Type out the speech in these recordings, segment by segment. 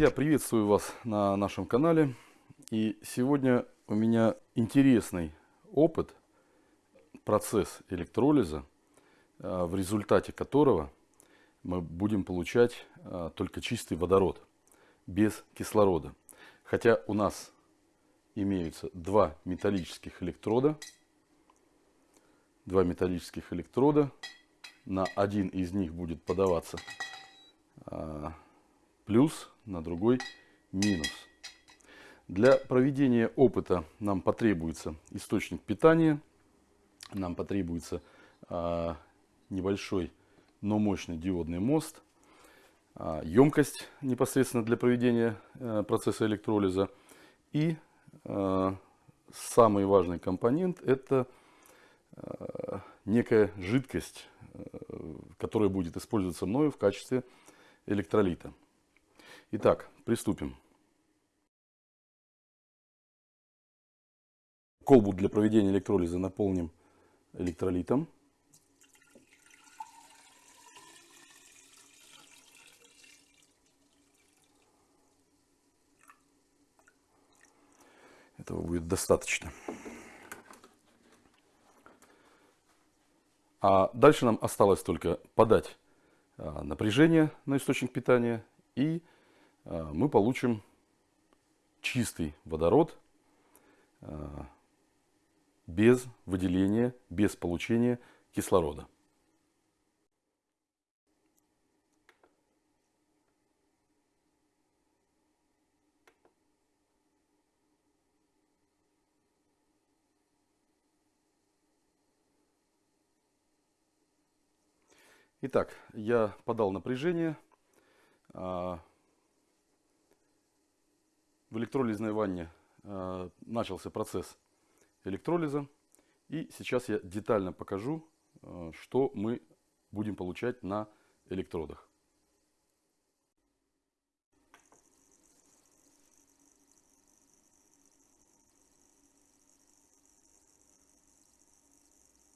Друзья, приветствую вас на нашем канале. И сегодня у меня интересный опыт, процесс электролиза, э, в результате которого мы будем получать э, только чистый водород, без кислорода. Хотя у нас имеются два металлических электрода. Два металлических электрода. На один из них будет подаваться э, плюс, на другой минус. Для проведения опыта нам потребуется источник питания, нам потребуется э, небольшой, но мощный диодный мост, э, емкость непосредственно для проведения э, процесса электролиза и э, самый важный компонент это э, некая жидкость, э, которая будет использоваться мною в качестве электролита. Итак, приступим. Колбу для проведения электролиза наполним электролитом. Этого будет достаточно. А дальше нам осталось только подать а, напряжение на источник питания и мы получим чистый водород а, без выделения, без получения кислорода. Итак, я подал напряжение. В электролизной ванне э, начался процесс электролиза. И сейчас я детально покажу, э, что мы будем получать на электродах.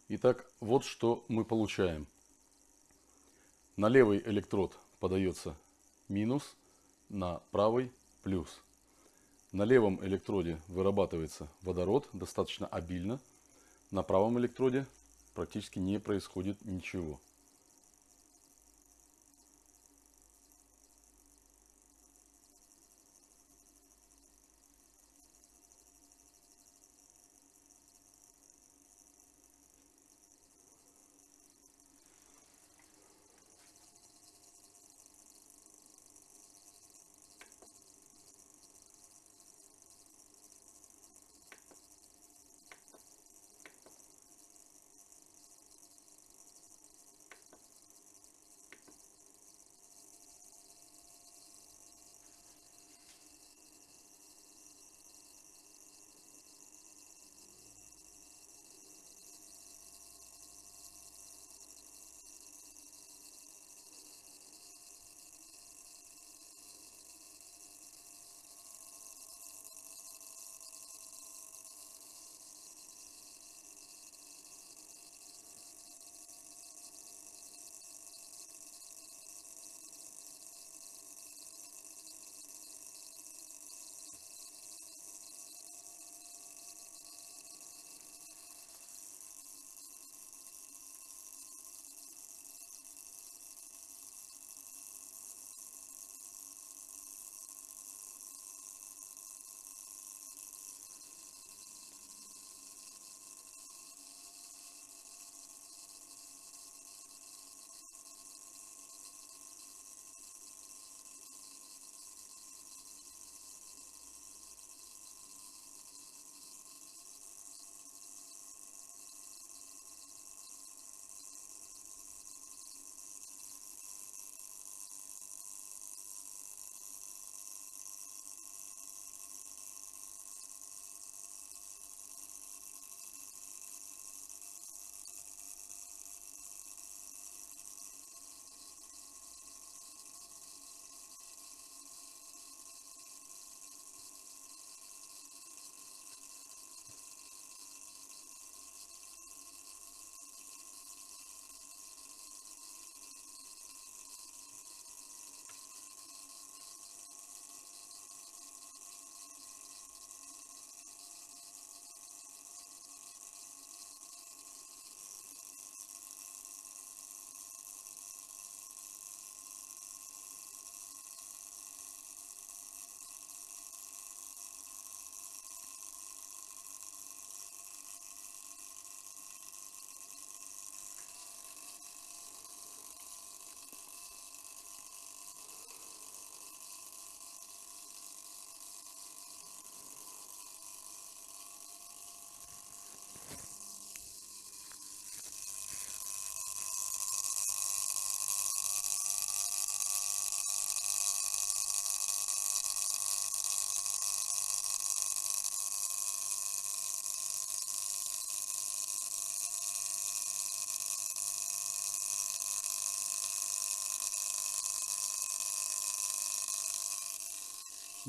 Итак, вот что мы получаем. На левый электрод подается минус, на правый плюс. На левом электроде вырабатывается водород достаточно обильно. На правом электроде практически не происходит ничего.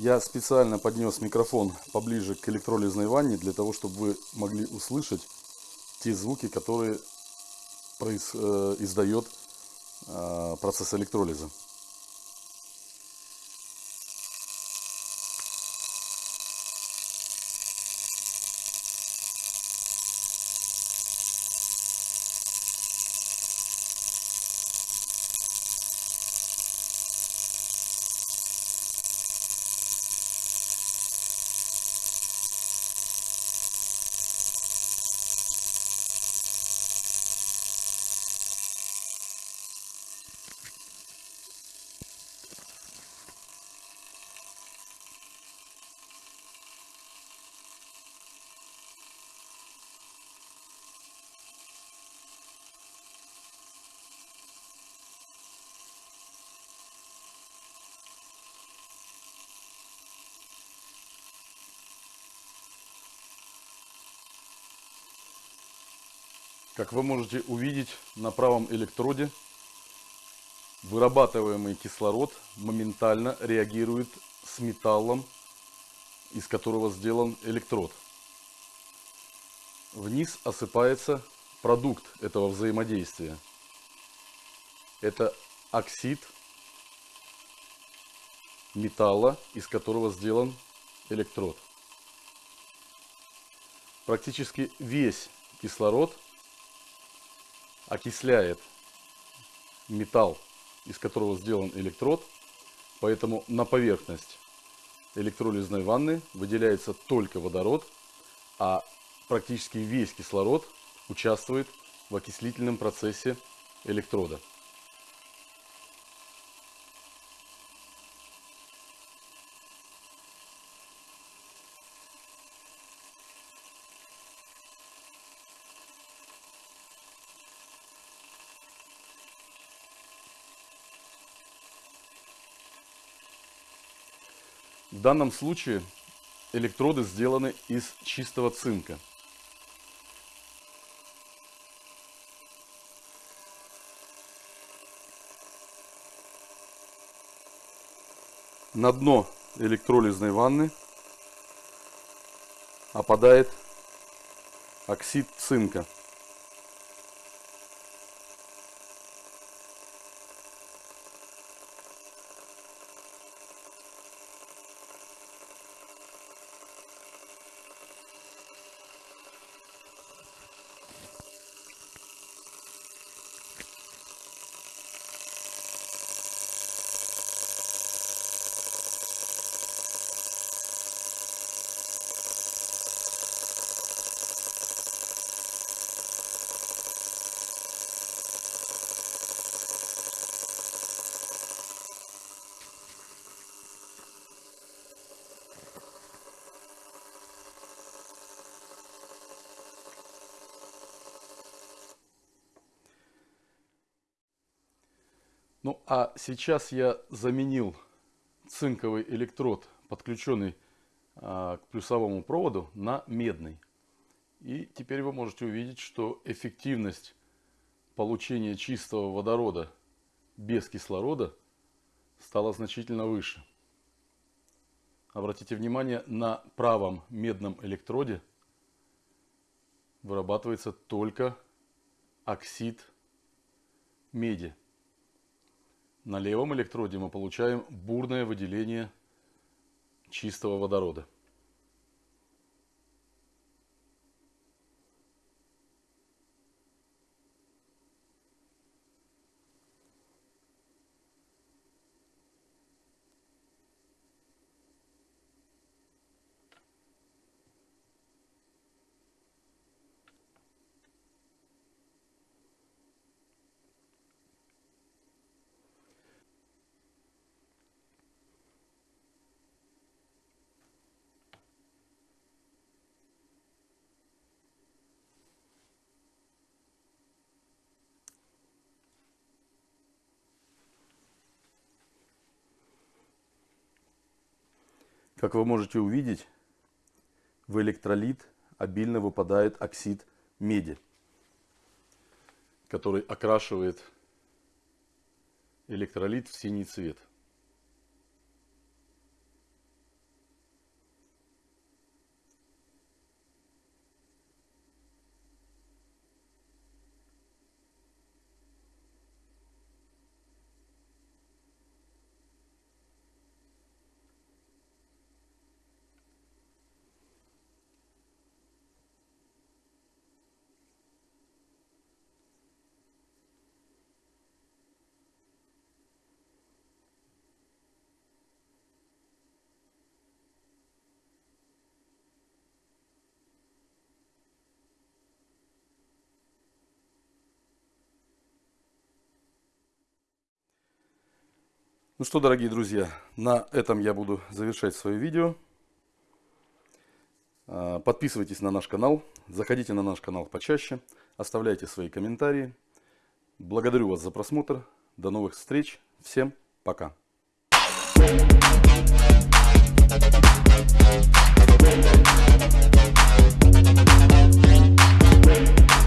Я специально поднес микрофон поближе к электролизной ванне, для того, чтобы вы могли услышать те звуки, которые произ, э, издает э, процесс электролиза. Как вы можете увидеть на правом электроде, вырабатываемый кислород моментально реагирует с металлом, из которого сделан электрод. Вниз осыпается продукт этого взаимодействия. Это оксид металла, из которого сделан электрод. Практически весь кислород – окисляет металл, из которого сделан электрод, поэтому на поверхность электролизной ванны выделяется только водород, а практически весь кислород участвует в окислительном процессе электрода. В данном случае электроды сделаны из чистого цинка. На дно электролизной ванны опадает оксид цинка. Ну а сейчас я заменил цинковый электрод, подключенный а, к плюсовому проводу, на медный. И теперь вы можете увидеть, что эффективность получения чистого водорода без кислорода стала значительно выше. Обратите внимание, на правом медном электроде вырабатывается только оксид меди. На левом электроде мы получаем бурное выделение чистого водорода. Как вы можете увидеть, в электролит обильно выпадает оксид меди, который окрашивает электролит в синий цвет. Ну что, дорогие друзья, на этом я буду завершать свое видео. А, подписывайтесь на наш канал, заходите на наш канал почаще, оставляйте свои комментарии. Благодарю вас за просмотр. До новых встреч. Всем пока. We'll be right back.